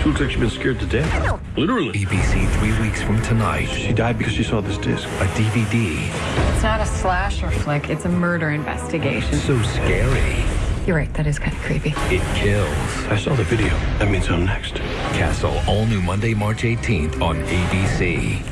She looks like she's been scared to death. Literally. ABC three weeks from tonight. She died because she saw this disc. A DVD It's not a slasher flick, it's a murder investigation. so scary You're right, that is kind of creepy. it kills. I saw the video. That means I'm next. Castle, all new Monday, March 18th on ABC.